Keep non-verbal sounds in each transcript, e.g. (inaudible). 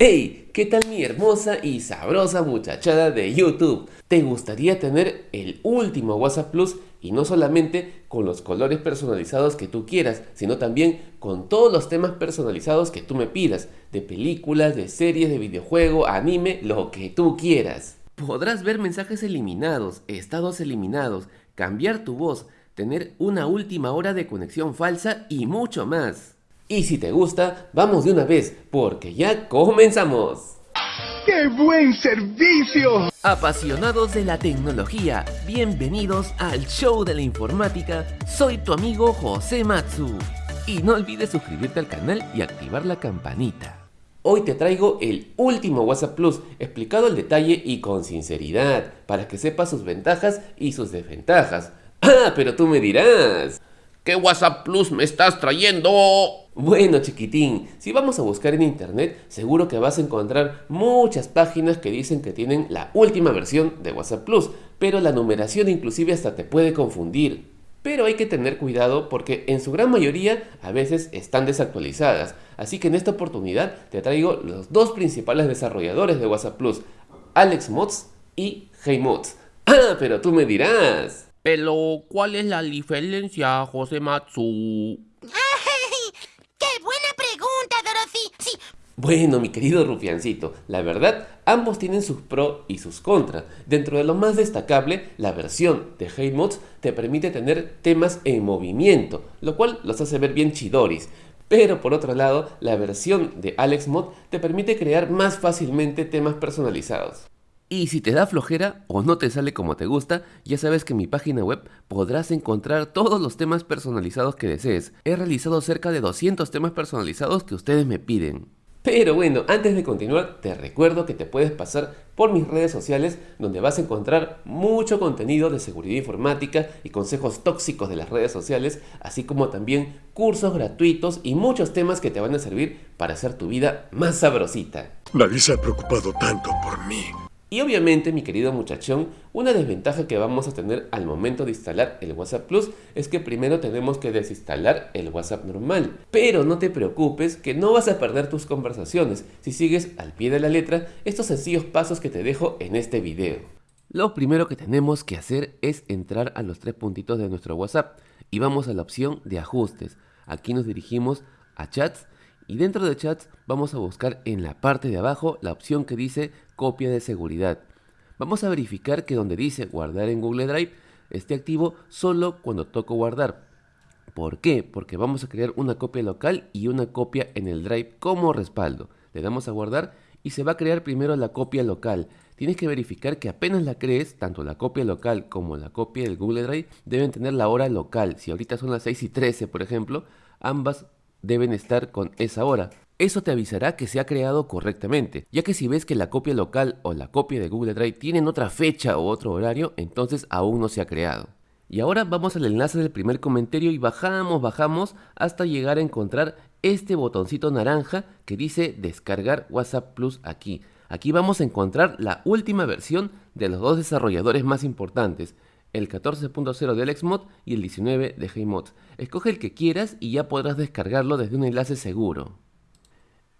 ¡Hey! ¿Qué tal mi hermosa y sabrosa muchachada de YouTube? ¿Te gustaría tener el último WhatsApp Plus y no solamente con los colores personalizados que tú quieras, sino también con todos los temas personalizados que tú me pidas, de películas, de series, de videojuego, anime, lo que tú quieras? Podrás ver mensajes eliminados, estados eliminados, cambiar tu voz, tener una última hora de conexión falsa y mucho más. Y si te gusta, vamos de una vez, porque ya comenzamos. ¡Qué buen servicio! Apasionados de la tecnología, bienvenidos al show de la informática. Soy tu amigo José Matsu. Y no olvides suscribirte al canal y activar la campanita. Hoy te traigo el último WhatsApp Plus, explicado al detalle y con sinceridad, para que sepas sus ventajas y sus desventajas. Ah, pero tú me dirás. ¿Qué WhatsApp Plus me estás trayendo? Bueno chiquitín, si vamos a buscar en internet, seguro que vas a encontrar muchas páginas que dicen que tienen la última versión de WhatsApp Plus, pero la numeración inclusive hasta te puede confundir. Pero hay que tener cuidado porque en su gran mayoría a veces están desactualizadas, así que en esta oportunidad te traigo los dos principales desarrolladores de WhatsApp Plus, AlexMods y HeyMods. Ah, pero tú me dirás. Pero, ¿cuál es la diferencia, José Matsu? Bueno, mi querido rufiancito, la verdad, ambos tienen sus pros y sus contras. Dentro de lo más destacable, la versión de HeyMods te permite tener temas en movimiento, lo cual los hace ver bien chidoris. Pero por otro lado, la versión de AlexMod te permite crear más fácilmente temas personalizados. Y si te da flojera o no te sale como te gusta, ya sabes que en mi página web podrás encontrar todos los temas personalizados que desees. He realizado cerca de 200 temas personalizados que ustedes me piden. Pero bueno, antes de continuar, te recuerdo que te puedes pasar por mis redes sociales donde vas a encontrar mucho contenido de seguridad informática y consejos tóxicos de las redes sociales, así como también cursos gratuitos y muchos temas que te van a servir para hacer tu vida más sabrosita. Nadie se ha preocupado tanto por mí. Y obviamente, mi querido muchachón, una desventaja que vamos a tener al momento de instalar el WhatsApp Plus es que primero tenemos que desinstalar el WhatsApp normal. Pero no te preocupes que no vas a perder tus conversaciones si sigues al pie de la letra estos sencillos pasos que te dejo en este video. Lo primero que tenemos que hacer es entrar a los tres puntitos de nuestro WhatsApp y vamos a la opción de ajustes. Aquí nos dirigimos a chats y dentro de chats vamos a buscar en la parte de abajo la opción que dice copia de seguridad. Vamos a verificar que donde dice guardar en Google Drive esté activo solo cuando toco guardar. ¿Por qué? Porque vamos a crear una copia local y una copia en el Drive como respaldo. Le damos a guardar y se va a crear primero la copia local. Tienes que verificar que apenas la crees, tanto la copia local como la copia del Google Drive deben tener la hora local. Si ahorita son las 6 y 13, por ejemplo, ambas deben estar con esa hora. Eso te avisará que se ha creado correctamente, ya que si ves que la copia local o la copia de Google Drive tienen otra fecha o otro horario, entonces aún no se ha creado. Y ahora vamos al enlace del primer comentario y bajamos, bajamos hasta llegar a encontrar este botoncito naranja que dice descargar WhatsApp Plus aquí. Aquí vamos a encontrar la última versión de los dos desarrolladores más importantes, el 14.0 de AlexMod y el 19 de HeyMod. Escoge el que quieras y ya podrás descargarlo desde un enlace seguro.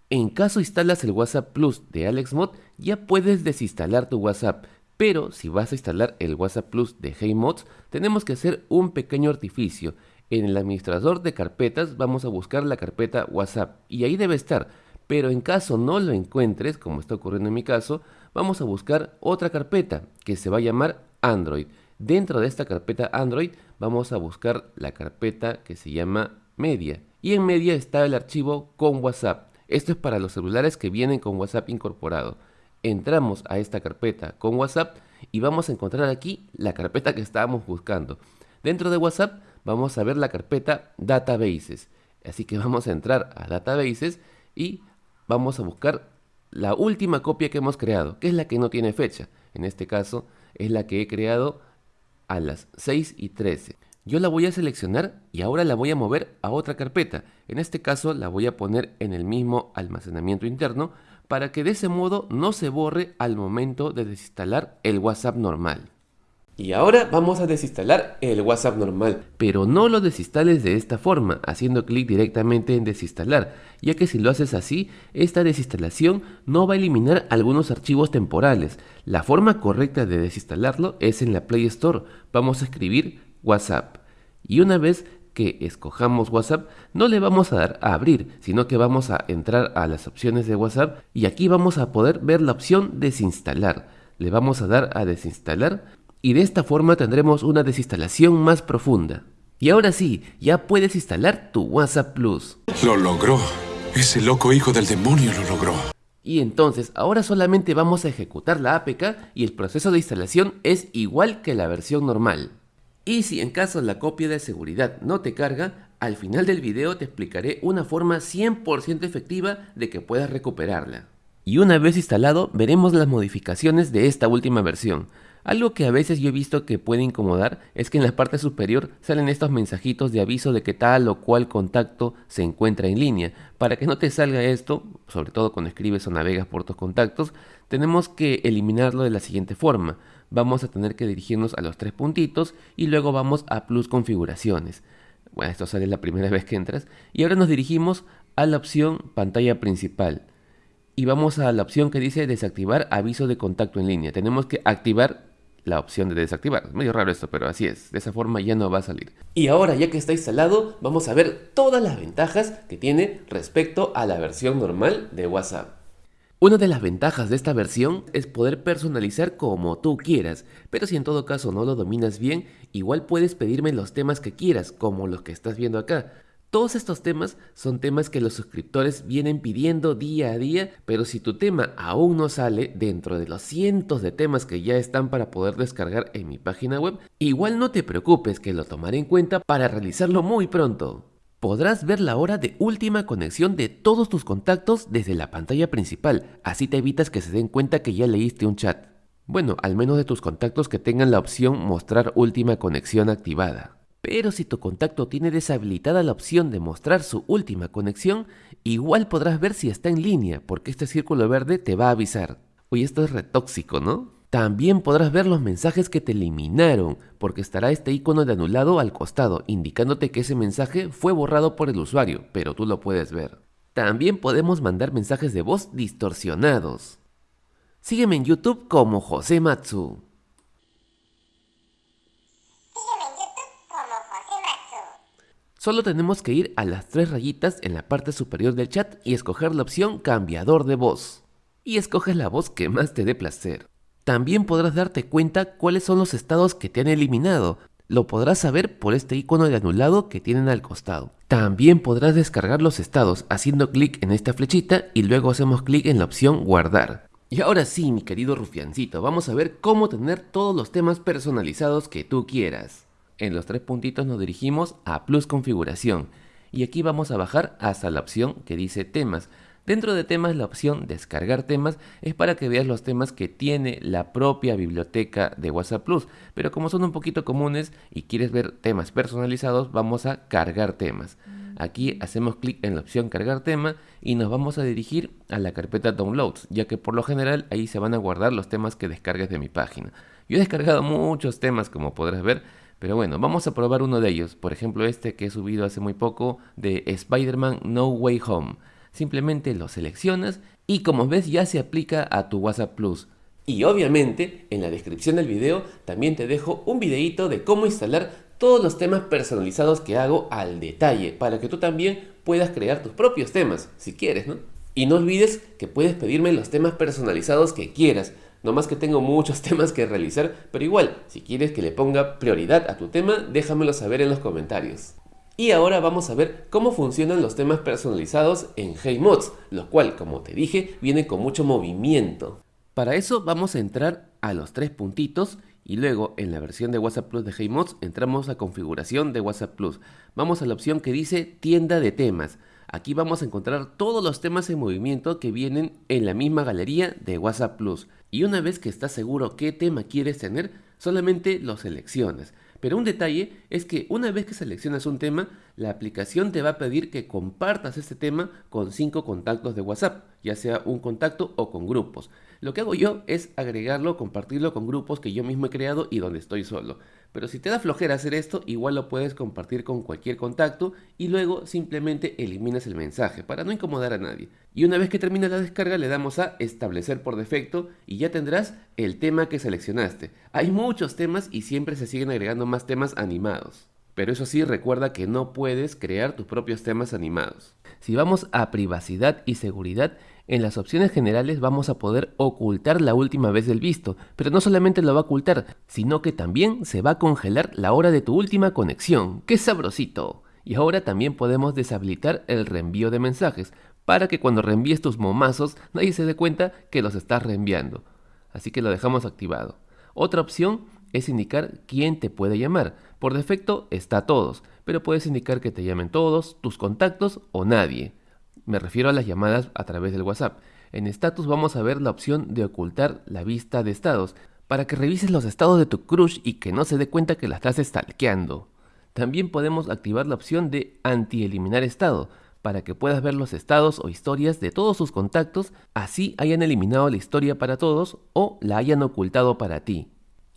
En caso instalas el WhatsApp Plus de AlexMod, ya puedes desinstalar tu WhatsApp, pero si vas a instalar el WhatsApp Plus de HeyMods, tenemos que hacer un pequeño artificio. En el administrador de carpetas vamos a buscar la carpeta WhatsApp y ahí debe estar, pero en caso no lo encuentres, como está ocurriendo en mi caso, vamos a buscar otra carpeta que se va a llamar Android. Dentro de esta carpeta Android vamos a buscar la carpeta que se llama Media. Y en Media está el archivo con WhatsApp. Esto es para los celulares que vienen con WhatsApp incorporado. Entramos a esta carpeta con WhatsApp y vamos a encontrar aquí la carpeta que estábamos buscando. Dentro de WhatsApp vamos a ver la carpeta Databases. Así que vamos a entrar a Databases y vamos a buscar la última copia que hemos creado, que es la que no tiene fecha. En este caso es la que he creado a las 6 y 13. Yo la voy a seleccionar y ahora la voy a mover a otra carpeta. En este caso la voy a poner en el mismo almacenamiento interno para que de ese modo no se borre al momento de desinstalar el WhatsApp normal. Y ahora vamos a desinstalar el WhatsApp normal. Pero no lo desinstales de esta forma, haciendo clic directamente en desinstalar, ya que si lo haces así, esta desinstalación no va a eliminar algunos archivos temporales. La forma correcta de desinstalarlo es en la Play Store. Vamos a escribir WhatsApp. Y una vez que escojamos WhatsApp, no le vamos a dar a abrir, sino que vamos a entrar a las opciones de WhatsApp y aquí vamos a poder ver la opción desinstalar. Le vamos a dar a desinstalar y de esta forma tendremos una desinstalación más profunda. Y ahora sí, ya puedes instalar tu WhatsApp Plus. Lo logró. Ese loco hijo del demonio lo logró. Y entonces, ahora solamente vamos a ejecutar la APK y el proceso de instalación es igual que la versión normal. Y si en caso la copia de seguridad no te carga, al final del video te explicaré una forma 100% efectiva de que puedas recuperarla. Y una vez instalado, veremos las modificaciones de esta última versión. Algo que a veces yo he visto que puede incomodar es que en la parte superior salen estos mensajitos de aviso de que tal o cual contacto se encuentra en línea. Para que no te salga esto, sobre todo cuando escribes o navegas por tus contactos, tenemos que eliminarlo de la siguiente forma. Vamos a tener que dirigirnos a los tres puntitos y luego vamos a plus configuraciones. Bueno, esto sale la primera (laughs) vez que entras. Y ahora nos dirigimos a la opción pantalla principal y vamos a la opción que dice desactivar aviso de contacto en línea. Tenemos que activar la opción de desactivar. Es medio raro esto, pero así es. De esa forma ya no va a salir. Y ahora, ya que está instalado, vamos a ver todas las ventajas que tiene respecto a la versión normal de WhatsApp. Una de las ventajas de esta versión es poder personalizar como tú quieras, pero si en todo caso no lo dominas bien, igual puedes pedirme los temas que quieras, como los que estás viendo acá. Todos estos temas son temas que los suscriptores vienen pidiendo día a día, pero si tu tema aún no sale dentro de los cientos de temas que ya están para poder descargar en mi página web, igual no te preocupes que lo tomaré en cuenta para realizarlo muy pronto. Podrás ver la hora de última conexión de todos tus contactos desde la pantalla principal, así te evitas que se den cuenta que ya leíste un chat. Bueno, al menos de tus contactos que tengan la opción mostrar última conexión activada. Pero si tu contacto tiene deshabilitada la opción de mostrar su última conexión, igual podrás ver si está en línea, porque este círculo verde te va a avisar. Oye, esto es retóxico, ¿no? También podrás ver los mensajes que te eliminaron, porque estará este icono de anulado al costado, indicándote que ese mensaje fue borrado por el usuario, pero tú lo puedes ver. También podemos mandar mensajes de voz distorsionados. Sígueme en YouTube como José Matsu. Solo tenemos que ir a las tres rayitas en la parte superior del chat y escoger la opción cambiador de voz. Y escoges la voz que más te dé placer. También podrás darte cuenta cuáles son los estados que te han eliminado. Lo podrás saber por este icono de anulado que tienen al costado. También podrás descargar los estados haciendo clic en esta flechita y luego hacemos clic en la opción guardar. Y ahora sí, mi querido rufiancito, vamos a ver cómo tener todos los temas personalizados que tú quieras. En los tres puntitos nos dirigimos a Plus Configuración y aquí vamos a bajar hasta la opción que dice temas. Dentro de temas la opción descargar temas es para que veas los temas que tiene la propia biblioteca de WhatsApp Plus, pero como son un poquito comunes y quieres ver temas personalizados, vamos a cargar temas. Aquí hacemos clic en la opción cargar tema y nos vamos a dirigir a la carpeta downloads, ya que por lo general ahí se van a guardar los temas que descargues de mi página. Yo he descargado muchos temas como podrás ver, pero bueno, vamos a probar uno de ellos. Por ejemplo, este que he subido hace muy poco de Spider-Man No Way Home. Simplemente lo seleccionas y como ves ya se aplica a tu WhatsApp Plus. Y obviamente en la descripción del video también te dejo un videito de cómo instalar todos los temas personalizados que hago al detalle para que tú también puedas crear tus propios temas, si quieres, ¿no? Y no olvides que puedes pedirme los temas personalizados que quieras. No más que tengo muchos (laughs) temas que realizar, pero igual, si quieres que le ponga prioridad a tu tema, déjamelo saber en los comentarios. Y ahora vamos a ver cómo funcionan los temas personalizados en HeyMods, lo cual, como te dije, viene con mucho movimiento. Para eso vamos a entrar a los tres puntitos y luego en la versión de WhatsApp Plus de HeyMods entramos a configuración de WhatsApp Plus. Vamos a la opción que dice tienda de temas. Aquí vamos a encontrar todos los temas en movimiento que vienen en la misma galería de WhatsApp Plus. Y una vez que estás seguro qué tema quieres tener, solamente lo seleccionas. Pero un detalle es que una vez que seleccionas un tema, la aplicación te va a pedir que compartas este tema con cinco contactos de WhatsApp, ya sea un contacto o con grupos. Lo que hago yo es agregarlo, compartirlo con grupos que yo mismo he creado y donde estoy solo. Pero si te da flojera hacer esto, igual lo puedes compartir con cualquier contacto y luego simplemente eliminas el mensaje para no incomodar a nadie. Y una vez que termina la descarga le damos a establecer por defecto y ya tendrás el tema que seleccionaste. Hay muchos temas y siempre se siguen agregando más temas animados. Pero eso sí, recuerda que no puedes crear tus propios temas animados. Si vamos a privacidad y seguridad, en las opciones generales vamos a poder ocultar la última vez del visto, pero no solamente lo va a ocultar, sino que también se va a congelar la hora de tu última conexión. ¡Qué sabrosito! Y ahora también podemos deshabilitar el reenvío de mensajes, para que cuando reenvíes tus momazos nadie se dé cuenta que los estás reenviando. Así que lo dejamos activado. Otra opción es indicar quién te puede llamar. Por defecto está todos, pero puedes indicar que te llamen todos, tus contactos o nadie. Me refiero a las llamadas a través del WhatsApp. En status vamos a ver la opción de ocultar la vista de estados, para que revises los estados de tu crush y que no se dé cuenta que la estás stalkeando. También podemos activar la opción de anti-eliminar estado, para que puedas ver los estados o historias de todos sus contactos, así hayan eliminado la historia para todos o la hayan ocultado para ti.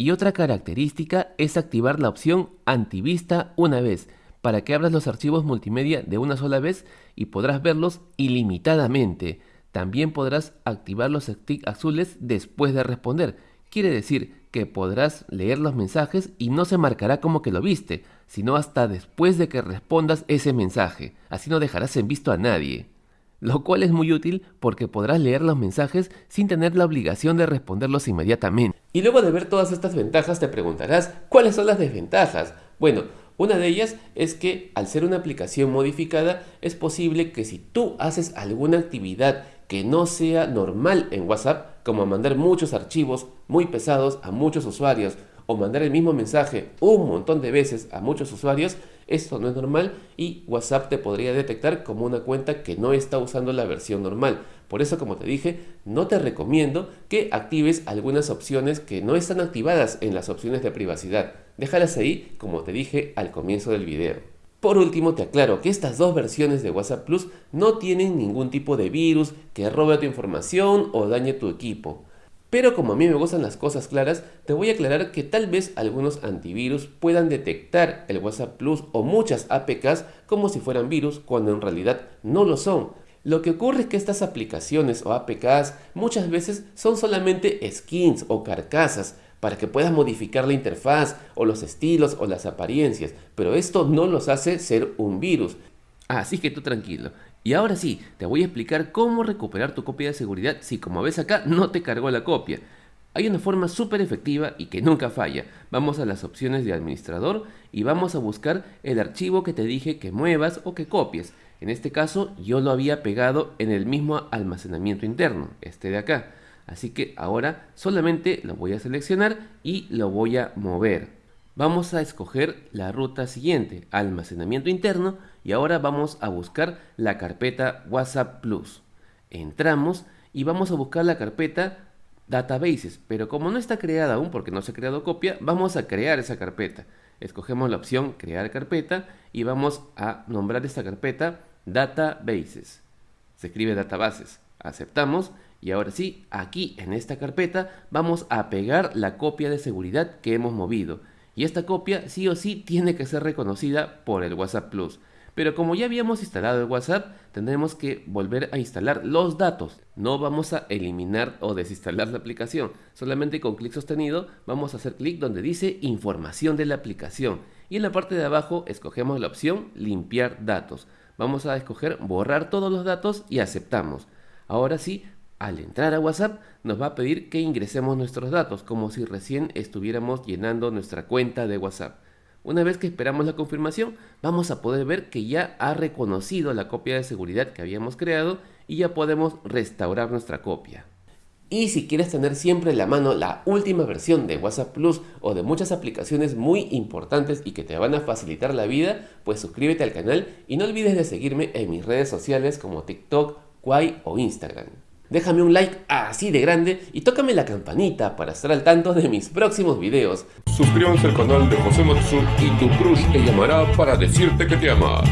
Y otra característica es activar la opción antivista una vez, para que abras los archivos multimedia de una sola vez y podrás verlos ilimitadamente. También podrás activar los stick azules después de responder. Quiere decir que podrás leer los mensajes y no se marcará como que lo viste, sino hasta después de que respondas ese mensaje. Así no dejarás en visto a nadie lo cual es muy útil porque podrás leer los mensajes sin tener la obligación de responderlos inmediatamente. Y luego de ver todas estas ventajas te preguntarás, ¿cuáles son las desventajas? Bueno, una de ellas es que al ser una aplicación modificada es posible que si tú haces alguna actividad que no sea normal en WhatsApp, como mandar muchos archivos muy pesados a muchos usuarios o mandar el mismo mensaje un montón de veces a muchos usuarios, esto no es normal y WhatsApp te podría detectar como una cuenta que no está usando la versión normal. Por eso, como te dije, no te recomiendo que actives algunas opciones que no están activadas en las opciones de privacidad. Déjalas ahí, como te dije al comienzo del video. Por último, te aclaro que estas dos versiones de WhatsApp Plus no tienen ningún tipo de virus que robe tu información o dañe tu equipo. Pero como a mí me gustan las cosas claras, te voy a aclarar que tal vez algunos antivirus puedan detectar el WhatsApp Plus o muchas APKs como si fueran virus cuando en realidad no lo son. Lo que ocurre es que estas aplicaciones o APKs muchas veces son solamente skins o carcasas para que puedas modificar la interfaz o los estilos o las apariencias, pero esto no los hace ser un virus. Así que tú tranquilo, y ahora sí, te voy a explicar cómo recuperar tu copia de seguridad si como ves acá no te cargó la copia. Hay una forma súper efectiva y que nunca falla. Vamos a las opciones de administrador y vamos a buscar el archivo que te dije que muevas o que copies. En este caso yo lo había pegado en el mismo almacenamiento interno, este de acá. Así que ahora solamente lo voy a seleccionar y lo voy a mover. Vamos a escoger la ruta siguiente, almacenamiento interno, y ahora vamos a buscar la carpeta WhatsApp Plus. Entramos y vamos a buscar la carpeta Databases, pero como no está creada aún porque no se ha creado copia, vamos a crear esa carpeta. Escogemos la opción crear carpeta y vamos a nombrar esta carpeta Databases. Se escribe databases. Aceptamos y ahora sí, aquí en esta carpeta vamos a pegar la copia de seguridad que hemos movido y esta copia sí o sí tiene que ser reconocida por el WhatsApp Plus. Pero como ya habíamos instalado el WhatsApp, tendremos que volver a instalar los datos. No vamos a eliminar o desinstalar la aplicación. Solamente con clic sostenido vamos a hacer clic donde dice información de la aplicación. Y en la parte de abajo escogemos la opción limpiar datos. Vamos a escoger borrar todos los datos y aceptamos. Ahora sí, al entrar a WhatsApp nos va a pedir que ingresemos nuestros datos, como si recién estuviéramos llenando nuestra cuenta de WhatsApp. Una vez que esperamos la confirmación, vamos a poder ver que ya ha reconocido la copia de seguridad que habíamos creado y ya podemos restaurar nuestra copia. Y si quieres tener siempre en la mano la última versión de WhatsApp Plus o de muchas aplicaciones muy importantes y que te van a facilitar la vida, pues suscríbete al canal y no olvides de seguirme en mis redes sociales como TikTok, Quai o Instagram. Déjame un like así de grande y tócame la campanita para estar al tanto de mis próximos videos. Suscríbanse al canal de José Matsu y tu crush te llamará para decirte que te ama.